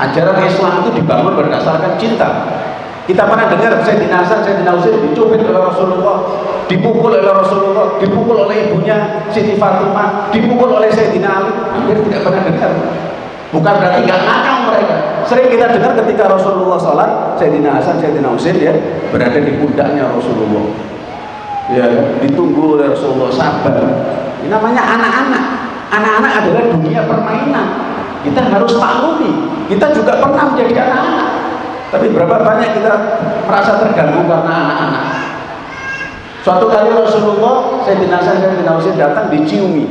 ajaran Islam itu dibangun berdasarkan cinta kita pernah dengar Sayyidina Hasan, Sayyidina Husain dicubit oleh Rasulullah, dipukul oleh Rasulullah, dipukul oleh ibunya Siti Fatimah, dipukul oleh Sayyidina Ali. Hampir tidak pernah dengar. Bukan berarti nggak nakal mereka. Sering kita dengar ketika Rasulullah sholat, Sayyidina Hasan, Sayyidina Husain ya berada di pundaknya Rasulullah. Ya, ditunggu oleh Rasulullah sabar. Ini namanya anak-anak. Anak-anak adalah dunia permainan. Kita harus maklumi. Kita juga pernah menjadi anak-anak. Tapi berapa banyak kita merasa terganggu karena anak-anak. Suatu kali Rasulullah, saya saya dinausin datang diciumi.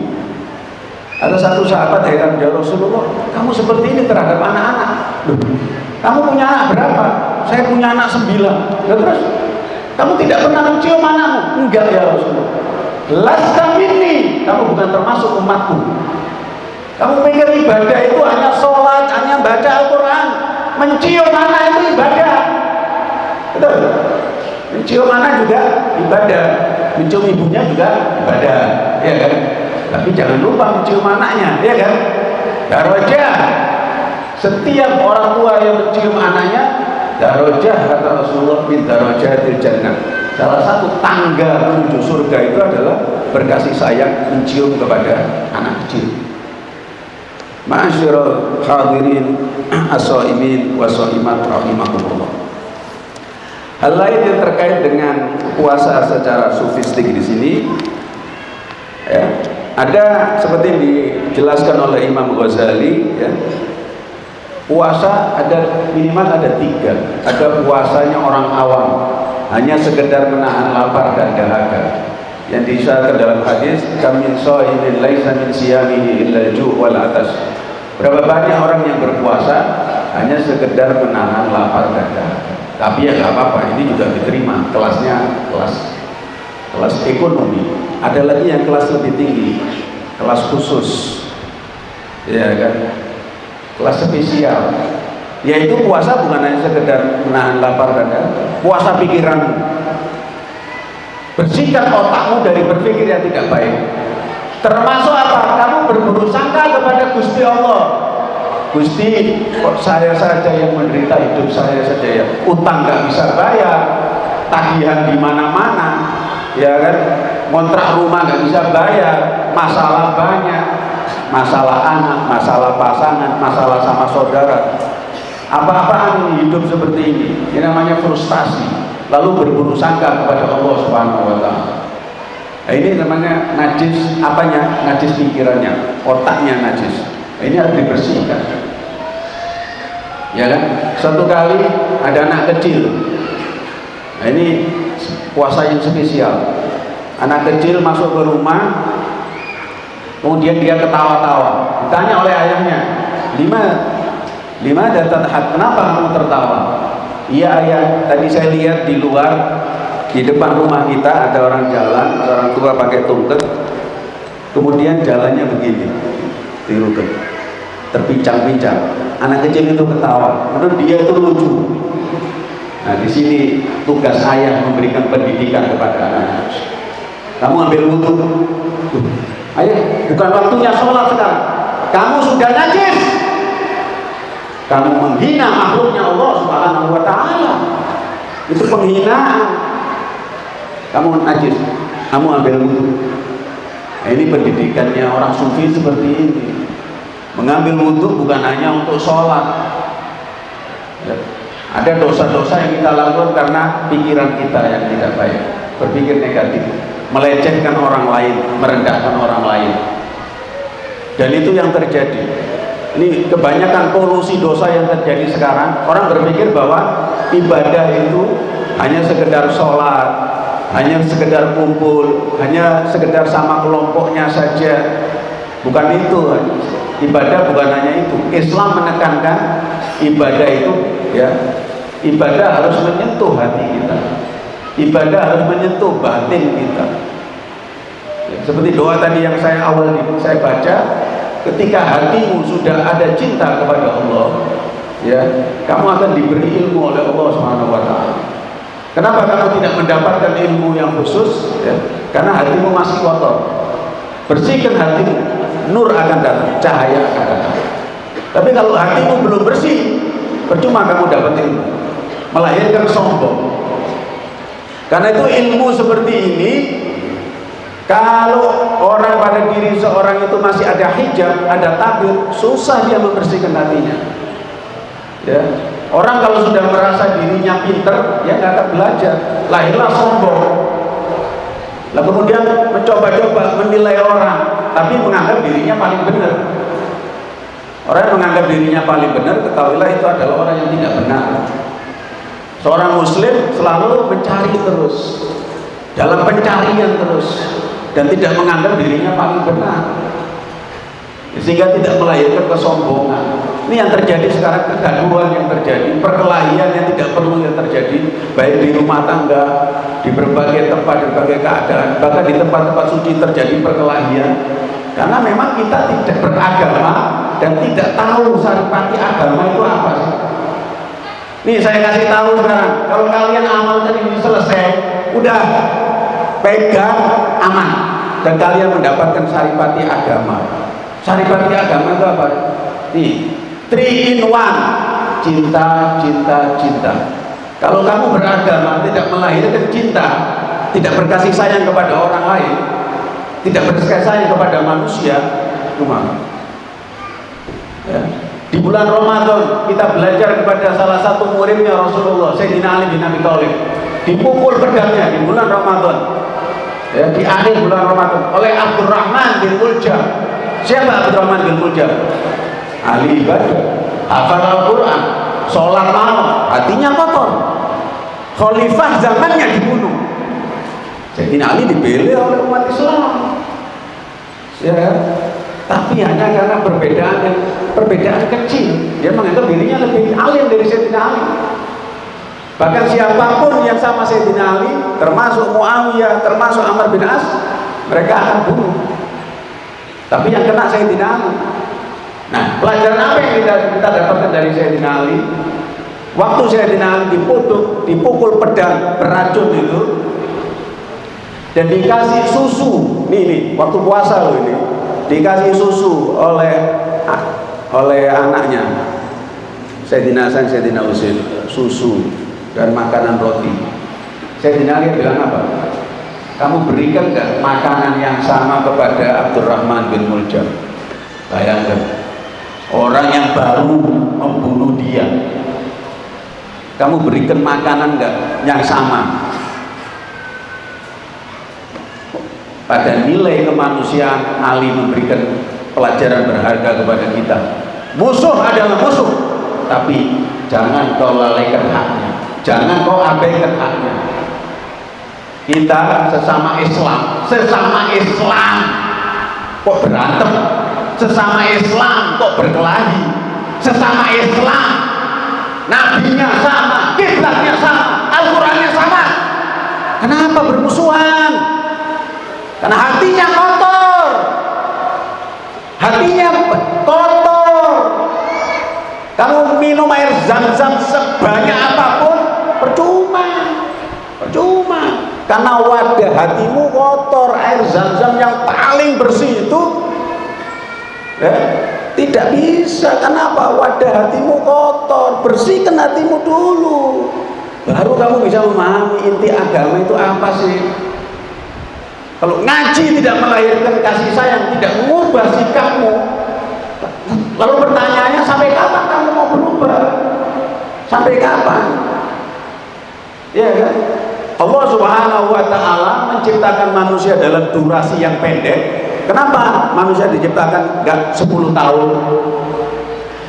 Ada satu sahabat heran ya Rasulullah, kamu seperti ini terhadap anak-anak. Kamu punya anak berapa? Saya punya anak sembilan. Ya, terus kamu tidak pernah mencium anakmu? Enggak ya Rasulullah. Lasta ini, kamu bukan termasuk umatku. Kamu pikir ibadah itu hanya sholat, hanya baca Al-Quran, mencium anak itu ibadah. Betul. Mencium anak juga ibadah. Mencium ibunya juga ibadah. Ya kan? Tapi jangan lupa mencium anaknya ya kan? Darajah. Setiap orang tua yang mencium anaknya darajah kata Rasulullah min darajatil jannah. Salah satu tangga menuju surga itu adalah berkasih sayang mencium kepada anak kecil Ma'asyiral hadirin as-saimin wa saimat rahimakumullah. Hal lain yang terkait dengan puasa secara sufistik di sini ya, ada seperti dijelaskan oleh Imam Ghazali ya, puasa ada minimal ada tiga ada puasanya orang awam hanya sekedar menahan lapar dan dahaga yang disyaratkan dalam hadis kamin so'imin laisa min siyamihi illa ju' wal atas. Berapa banyak orang yang berpuasa? Hanya sekedar menahan lapar dahaga tapi ya nggak apa-apa ini juga diterima. Kelasnya kelas kelas ekonomi. Ada lagi yang kelas lebih tinggi kelas khusus. Ya kan? Kelas spesial. Yaitu puasa bukan hanya sekedar menahan lapar dahaga puasa pikiran bersihkan otakmu dari berpikir yang tidak baik. Termasuk apa? kamu berburu sangka kepada Gusti Allah. Gusti kok saya saja yang menderita hidup saya saja ya utang gak bisa bayar tagihan di mana-mana ya kan? Kontrak rumah gak bisa bayar masalah banyak masalah anak, masalah pasangan, masalah sama saudara. Apa-apaan hidup seperti ini? Ini namanya frustasi lalu berburu sangka kepada Allah Subhanahu wa taala. Nah, ini namanya najis apanya? Najis pikirannya, otaknya najis. Nah, ini harus dibersihkan. Ya kan? Suatu kali ada anak kecil. Nah, ini puasa yang spesial. Anak kecil masuk ke rumah, kemudian dia ketawa-tawa. Ditanya oleh ayahnya, lima, lima dan kenapa kamu tertawa? Iya ayah, tadi saya lihat di luar di depan rumah kita ada orang jalan, orang tua pakai tungket, kemudian jalannya begini, tirukan, terpincang-pincang. Anak kecil itu ketawa, menurut dia itu lucu. Nah di sini tugas ayah memberikan pendidikan kepada anak. Kamu ambil wudhu, ayah bukan waktunya sholat sekarang. Kamu sudah najis, kamu menghina makhluknya Allah Subhanahu wa taala. Itu penghinaan. Kamu najis, kamu ambil wudhu. Nah, ini pendidikannya orang sufi seperti ini. Mengambil wudhu bukan hanya untuk sholat. Ya. Ada dosa-dosa yang kita lakukan karena pikiran kita yang tidak baik, berpikir negatif, melecehkan orang lain, merendahkan orang lain. Dan itu yang terjadi ini kebanyakan polusi dosa yang terjadi sekarang. Orang berpikir bahwa ibadah itu hanya sekedar sholat hanya sekedar kumpul hanya sekedar sama kelompoknya saja. Bukan itu. Ibadah bukan hanya itu. Islam menekankan ibadah itu ya. Ibadah harus menyentuh hati kita. Ibadah harus menyentuh batin kita. Ya, seperti doa tadi yang saya awal saya baca ketika hatimu sudah ada cinta kepada Allah ya kamu akan diberi ilmu oleh Allah Subhanahu wa taala. Kenapa? Kamu tidak mendapatkan ilmu yang khusus ya. Karena hatimu masih kotor. Bersihkan hatimu nur akan datang cahaya akan datang. Tapi kalau hatimu belum bersih percuma kamu dapat ilmu. Melahirkan sombong. Karena itu ilmu seperti ini kalau orang pada diri seorang itu masih ada hijab, ada tabir, susah dia membersihkan hatinya. Ya. Orang kalau sudah merasa dirinya pinter, ya nggak akan belajar. Lahirlah sombong. Lalu kemudian mencoba-coba menilai orang, tapi menganggap dirinya paling benar. Orang yang menganggap dirinya paling benar, ketahuilah itu adalah orang yang tidak benar. Seorang muslim selalu mencari terus, dalam pencarian terus, dan tidak menganggap dirinya paling benar. Sehingga tidak melahirkan kesombongan. Ini yang terjadi sekarang kegaduhan yang terjadi perkelahian yang tidak perlu yang terjadi baik di rumah tangga di berbagai tempat di berbagai keadaan bahkan di tempat-tempat suci terjadi perkelahian. Karena memang kita tidak beragama dan tidak tahu saripati agama itu apa sih. Nih saya kasih tahu sekarang kalau kalian amalkan ini selesai udah pegang aman. Dan kalian mendapatkan saripati agama. Saripati agama itu apa? nih three in one. Cinta, cinta, cinta. Kalau kamu beragama tidak melahirkan cinta tidak berkasih sayang kepada orang lain tidak berkasih sayang kepada manusia cuma ya. di bulan Ramadan kita belajar kepada salah satu muridnya Rasulullah Sayyidina Ali bin Abi Thalib. Dipukul pedangnya di bulan Ramadan ya, di akhir bulan Ramadan oleh Abdurrahman bin Muljam siapa Abdurrahman bin Muljam ahli ibadah. Hafal Al-Quran. Sholat malam. Hatinya kotor. Khalifah zamannya dibunuh. Jadi Ali dipilih oleh umat Islam. Ya tapi hanya karena perbedaan perbedaan kecil. Dia menganggap dirinya lebih alim dari Sayyidina Ali Bahkan siapa pun yang sama Sayyidina Ali, termasuk Muawiyah, termasuk Amr bin As, mereka akan bunuh. Tapi yang kena Sayyidina Ali. Nah, pelajaran apa yang kita, kita dapatkan dari Sayyidina Ali? Waktu Sayyidina Ali dipukul, dipukul pedang beracun itu, dan dikasih susu, nih nih, waktu puasa loh ini, dikasih susu oleh oleh anaknya, Sayyidina Hasan, Sayyidina Husain, susu dan makanan roti. Saya Ali bilang apa? Kamu berikan nggak makanan yang sama kepada Abdurrahman bin Muljam? Bayangkan, orang yang baru membunuh dia. Kamu berikan makanan nggak yang sama? Pada nilai kemanusiaan Ali memberikan pelajaran berharga kepada kita. Musuh adalah musuh, tapi jangan kau lalaikan haknya jangan kau abaikan haknya. Kita sesama Islam sesama Islam. Kok berantem? Sesama Islam kok berkelahi? Sesama Islam. Nabinya sama kiblatnya sama Al-Qurannya sama. Kenapa bermusuhan? Karena hatinya kotor. Hatinya kotor. Kamu minum air zam-zam sebanyak apa pun percuma. Percuma. Karena wadah hatimu kotor air zam-zam yang paling bersih itu ya, tidak bisa. Kenapa wadah hatimu kotor bersihkan hatimu dulu. Baru kamu bisa memahami inti agama itu apa sih? Kalau ngaji tidak melahirkan kasih sayang tidak mengubah sikapmu lalu pertanyaannya sampai kapan kamu mau berubah? Sampai kapan Ya kan? Allah Subhanahu wa taala menciptakan manusia dalam durasi yang pendek. Kenapa manusia diciptakan enggak 10 tahun?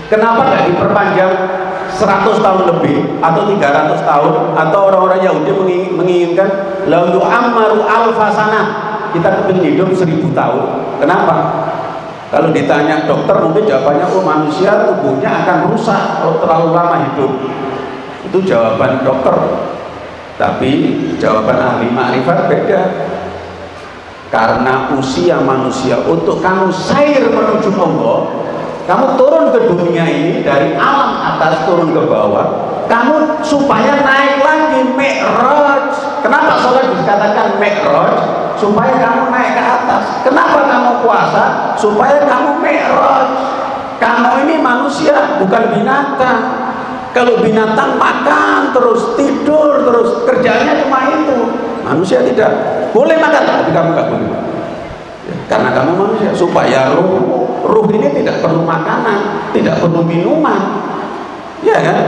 Kenapa enggak diperpanjang 100 tahun lebih atau 300 tahun atau orang-orang Yahudi menginginkan la yu'ammaru alfasana kita kepingin hidup 1000 tahun. Kenapa? Kalau ditanya dokter mungkin jawabannya oh manusia tubuhnya akan rusak kalau terlalu lama hidup. Itu jawaban dokter tapi jawaban ahli ma'rifat beda. Karena usia manusia untuk kamu sair menuju Allah kamu turun ke dunia ini dari alam atas turun ke bawah kamu supaya naik lagi mi'raj. Kenapa sholat dikatakan mi'raj? Supaya kamu naik ke atas. Kenapa kamu puasa? Supaya kamu mi'raj. Kamu ini manusia bukan binatang. Kalau binatang makan terus tidur terus kerjanya cuma itu. Manusia tidak boleh makan tapi kamu nggak boleh ya, karena kamu manusia. Supaya ruh ruh ini tidak perlu makanan tidak perlu minuman. Ya kan?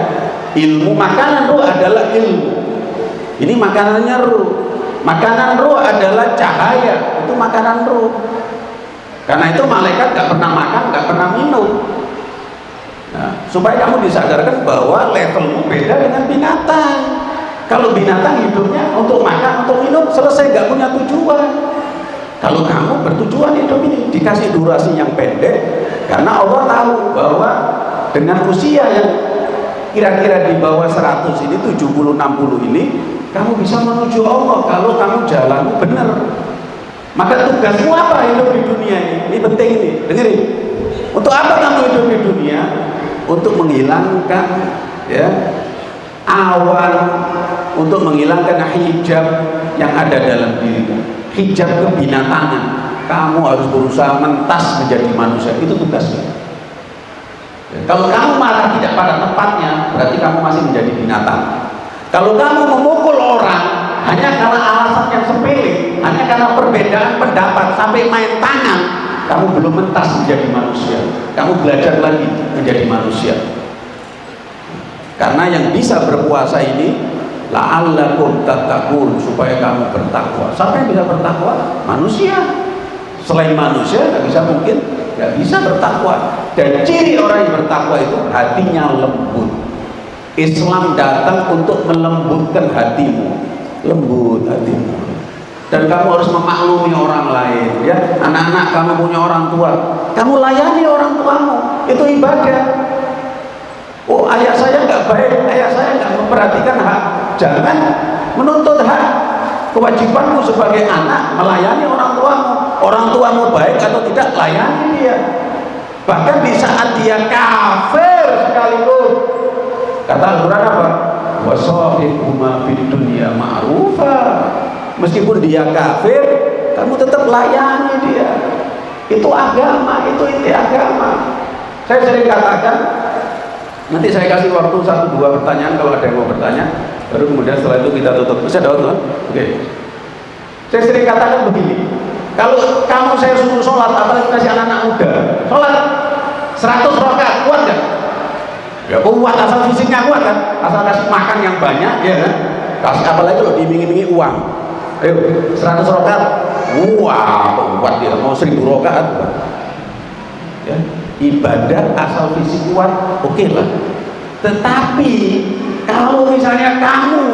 Ilmu makanan ruh adalah ilmu. Ini makanannya ruh. Makanan ruh adalah cahaya. Itu makanan ruh. Karena itu malaikat gak pernah makan gak pernah minum. Nah, supaya kamu disadarkan bahwa levelmu beda dengan binatang. Kalau binatang hidupnya untuk makan, untuk minum, selesai nggak punya tujuan. Kalau kamu bertujuan hidup ini dikasih durasi yang pendek, karena Allah tahu bahwa dengan usia yang kira-kira di bawah 100 ini, 70-60 ini, kamu bisa menuju Allah kalau kamu jalanmu benar. Maka tugasmu apa hidup di dunia ini? Ini penting ini, dengerin. Untuk apa kamu hidup di dunia? untuk menghilangkan ya awan untuk menghilangkan hijab yang ada dalam diri hijab kebinatangan. Kamu harus berusaha mentas menjadi manusia. Itu tugasnya. Ya, kalau kamu marah tidak pada tempatnya berarti kamu masih menjadi binatang. Kalau kamu memukul orang hanya karena alasan yang sepele hanya karena perbedaan pendapat sampai main tangan kamu belum mentas menjadi manusia. Kamu belajar lagi menjadi manusia. Karena yang bisa berpuasa ini la'allakum tattaqun supaya kamu bertakwa. Siapa yang bisa bertakwa? manusia. Selain manusia nggak bisa mungkin nggak bisa bertakwa. Dan ciri orang yang bertakwa itu hatinya lembut. Islam datang untuk melembutkan hatimu. Lembut hatimu. Dan kamu harus memaklumi orang lain ya. Anak-anak kamu punya orang tua. Kamu layani orang tuamu. Itu ibadah. Oh ayah saya nggak baik. Ayah saya nggak memperhatikan hak jangan menuntut hak kewajibanmu sebagai anak melayani orang tuamu. Orang tuamu baik atau tidak layani dia. Bahkan di saat dia kafir sekalipun. Kata Al-Quran apa? Wasofihuma fid dunya ma'rufah meskipun dia kafir kamu tetap layani dia. Itu agama itu inti agama. Saya sering katakan nanti saya kasih waktu satu dua pertanyaan kalau ada yang mau bertanya baru kemudian setelah itu kita tutup. Bisa ada waktu oke. Saya sering katakan begini kalau kamu saya suruh sholat apalagi kasih anak-anak muda sholat 100 rakaat kuat gak? ya kuat asal fisiknya kuat kan? Asal kasih makan yang banyak ya kan? Kasih apalagi kalau diiming-imingi uang. Ayo 100 rokat wah kuat dia mau 1000 rokat ya ibadah asal fisik kuat oke okay lah. Tetapi kalau misalnya kamu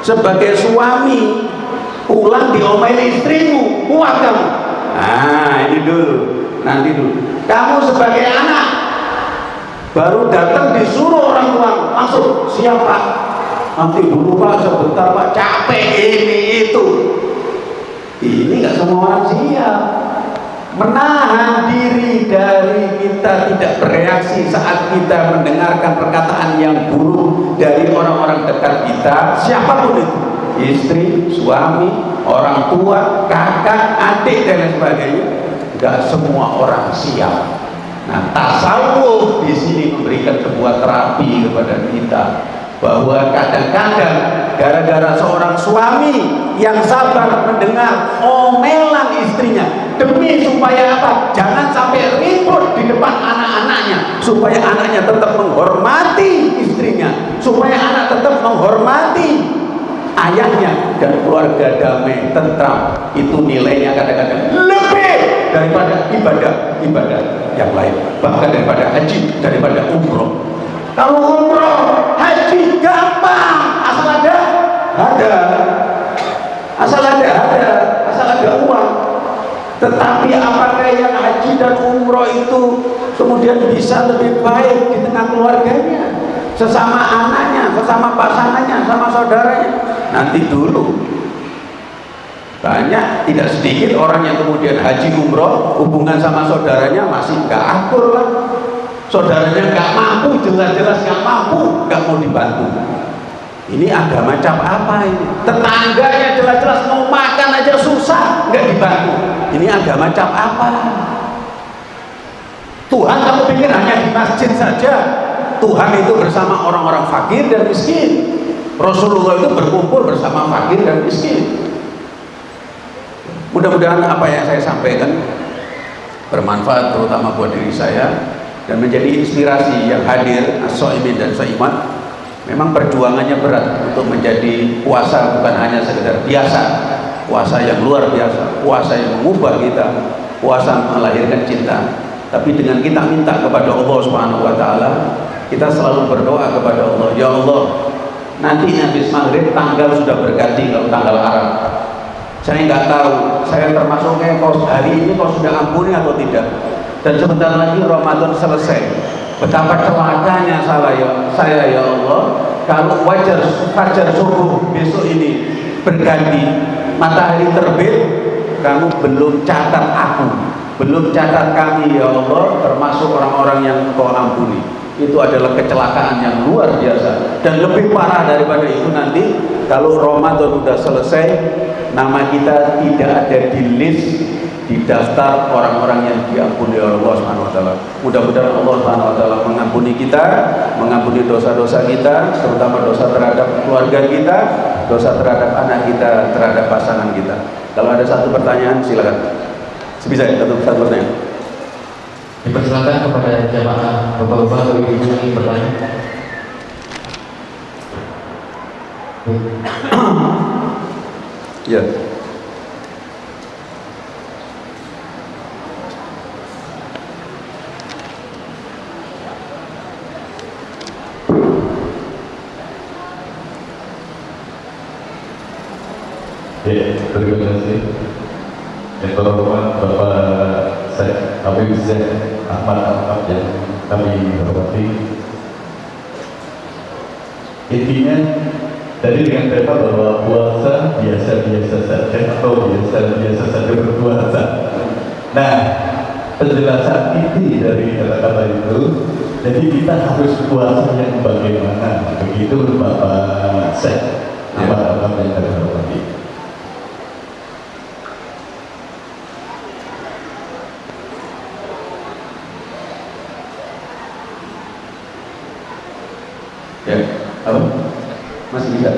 sebagai suami pulang diomelin istrimu kuat kamu. Nah ini dulu nanti dulu. Kamu sebagai anak baru datang disuruh orang tua langsung siapa nanti dulu pak sebentar pak. Capek ini itu. Ini nggak semua orang siap menahan diri dari kita tidak bereaksi saat kita mendengarkan perkataan yang buruk dari orang-orang dekat kita. Siapa pun itu. Istri, suami, orang tua, kakak, adik dan lain sebagainya. Nggak semua orang siap. Nah tasawuf di sini memberikan sebuah terapi kepada kita bahwa kadang-kadang gara-gara seorang suami yang sabar mendengar omelan istrinya demi supaya apa? jangan sampai ribut di depan anak-anaknya supaya anaknya tetap menghormati istrinya supaya anak tetap menghormati ayahnya dan keluarga damai tentram itu nilainya kadang-kadang lebih daripada ibadah ibadah yang lain bahkan daripada haji daripada umroh kalau umroh, haji gampang, asal ada, ada. Asal ada, ada. Asal ada. Tetapi apakah yang haji dan umroh itu kemudian bisa lebih baik di tengah keluarganya? Sesama anaknya, sesama pasangannya, sama saudaranya? Nanti dulu. Banyak, tidak sedikit orang yang kemudian haji umroh, hubungan sama saudaranya masih gak akur lah saudaranya nggak mampu jelas-jelas nggak mampu nggak mau dibantu ini agama cap apa ini? Tetangganya jelas-jelas mau makan aja susah nggak dibantu. Ini agama cap apa? Tuhan kamu pikir hanya di masjid saja? Tuhan itu bersama orang-orang fakir dan miskin. Rasulullah itu berkumpul bersama fakir dan miskin. Mudah-mudahan apa yang saya sampaikan bermanfaat terutama buat diri saya dan menjadi inspirasi yang hadir as-so'imin dan so'imat memang perjuangannya berat untuk menjadi puasa bukan hanya sekedar biasa puasa yang luar biasa puasa yang mengubah kita puasa melahirkan cinta. Tapi dengan kita minta kepada Allah Subhanahu wa taala kita selalu berdoa kepada Allah ya Allah nanti habis maghrib tanggal sudah berganti kalau tanggal Arab. Saya nggak tahu saya termasuknya kau hari ini kau sudah ampuni atau tidak? Dan sebentar lagi Ramadan selesai. Betapa celakanya salah ya saya ya Allah kalau wajar fajar subuh besok ini berganti. Matahari terbit kamu belum catat aku. Belum catat kami ya Allah termasuk orang-orang yang kau ampuni. Itu adalah kecelakaan yang luar biasa. Dan lebih parah daripada itu nanti kalau Ramadan sudah selesai nama kita tidak ada di list di daftar orang-orang yang diampuni oleh Allah Subhanahu wa taala. Mudah-mudahan Allah Subhanahu wa taala mengampuni kita, mengampuni dosa-dosa kita, terutama dosa terhadap keluarga kita, dosa terhadap anak kita, terhadap pasangan kita. Kalau ada satu pertanyaan silakan. Sebisa satu satu pertanyaan. Dipersilakan kepada jamaah bapak-bapak atau ibu yang bertanya. Ya. Ya, terima kasih. Yang terhormat Bapak saya Habib Zain Ahmad Ahmad yang kami hormati. Intinya tadi dengan tema bahwa puasa biasa-biasa saja atau biasa-biasa saja berpuasa. Nah, penjelasan inti dari kata-kata itu, jadi kita harus puasa yang bagaimana? Begitu Bapak Zain Ahmad Ahmad yang kami hormati. Ya, apa? Masih bisa?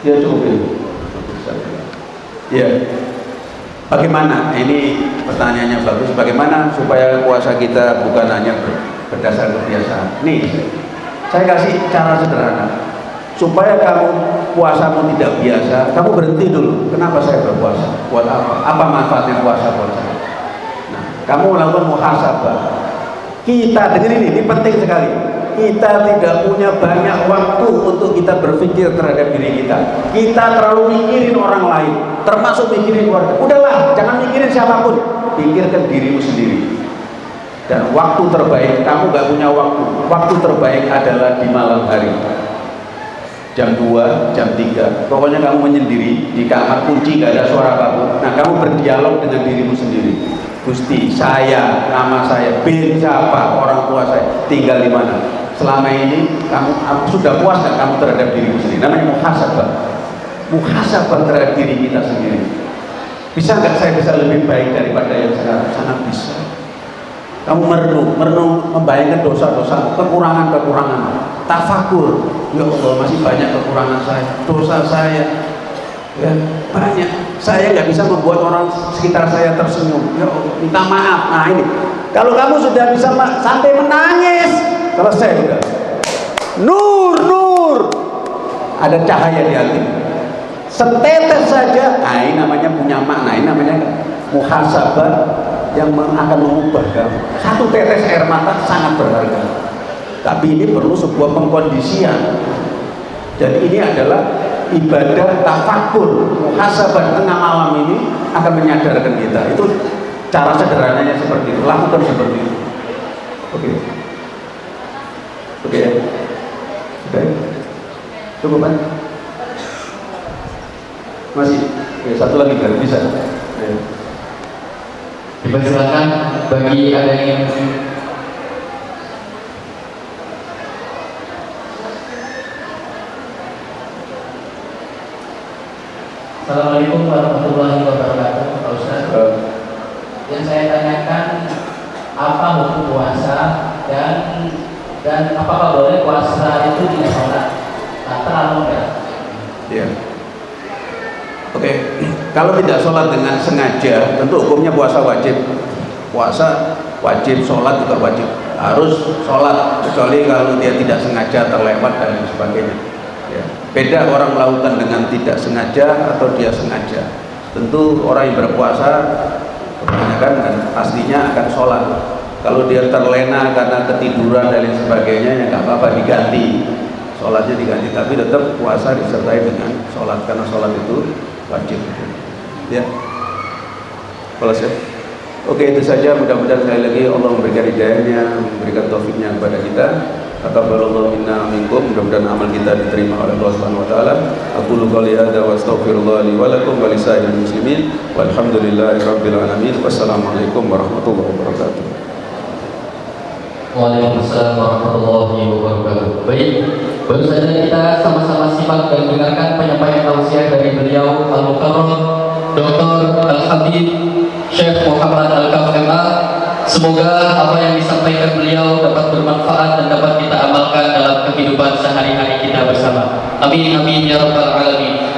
Ya cukup ya. Ya. Bagaimana? Ini pertanyaannya bagus. Bagaimana supaya puasa kita bukan hanya ber- berdasar kebiasaan? Nih, saya kasih cara sederhana. Supaya kamu puasamu tidak biasa, kamu berhenti dulu. Kenapa saya berpuasa? Buat apa? Apa manfaatnya puasa buat saya? Nah, kamu melakukan muhasabah. Kita dengerin ini, ini penting sekali. Kita tidak punya banyak waktu untuk kita berpikir terhadap diri kita. Kita terlalu mikirin orang lain, termasuk mikirin keluarga. Udahlah, jangan mikirin siapa pun. Pikirkan dirimu sendiri. Dan waktu terbaik, kamu gak punya waktu. Waktu terbaik adalah di malam hari. Jam 2, jam 3. Pokoknya kamu menyendiri di kamar kunci, gak ada suara apa pun. Nah, kamu berdialog dengan dirimu sendiri. Gusti, saya, nama saya, bin siapa, orang tua saya, tinggal di mana. Selama ini kamu sudah puas gak kamu terhadap dirimu sendiri? Namanya muhasabah. Muhasabah terhadap diri kita sendiri. Bisa nggak saya bisa lebih baik daripada yang sekarang? Sangat bisa. Kamu merenung, merenung membayangkan dosa-dosa, kekurangan-kekurangan. Tafakur, ya Allah masih banyak kekurangan saya, dosa saya, ya banyak. Saya nggak bisa membuat orang sekitar saya tersenyum. Ya minta maaf. Nah ini, kalau kamu sudah bisa sampai menangis, selesai sudah. Nur, nur, ada cahaya di hati. Setetes saja, nah ini namanya punya makna, ini namanya muhasabah yang akan mengubah kamu. Satu tetes air mata sangat berharga. Tapi ini perlu sebuah pengkondisian. Jadi ini adalah ibadah tafakur, muhasabah tengah malam ini akan menyadarkan kita. Itu cara sederhananya seperti itu. Lakukan seperti itu. Oke. Oke ya. Oke. Cukup kan? Masih. Oke, satu lagi kan bisa. Ya. Dipersilakan bagi ada yang Assalamualaikum warahmatullahi wabarakatuh Pak Ustaz Eh, Yang saya tanyakan Apa hukum puasa Dan Dan apakah boleh puasa itu tidak sholat? Nah, terlalu enggak? Ya. Oke, kalau tidak sholat dengan sengaja, tentu hukumnya puasa wajib. Puasa wajib, sholat juga wajib. Harus sholat, kecuali kalau dia tidak sengaja terlewat dan sebagainya. Ya. Beda orang melakukan dengan tidak sengaja atau dia sengaja. Tentu orang yang berpuasa kebanyakan dan pastinya akan sholat. Kalau dia terlena karena ketiduran dan lain sebagainya, ya nggak apa-apa diganti sholatnya diganti tapi tetap puasa disertai dengan sholat karena sholat itu wajib ya kalau saya oke itu saja mudah-mudahan sekali lagi Allah memberikan hidayahnya memberikan taufiknya kepada kita Taqabbalallahu minna minkum mudah-mudahan amal kita diterima oleh Allah Subhanahu wa taala. Aku qouli hadza wa astaghfirullah li wa lakum wa lisa'iril muslimin walhamdulillahi rabbil alamin. Wassalamualaikum warahmatullahi wabarakatuh. Waalaikumsalam warahmatullahi wabarakatuh. Baik, baru saja kita sama-sama simak dan dengarkan penyampaian tausiah dari beliau Al Mukarram Dr. Al Habib Syekh Muhammad Al Kafema. Semoga apa yang disampaikan beliau dapat bermanfaat dan dapat kita amalkan dalam kehidupan sehari-hari kita bersama. Amin amin ya rabbal alamin.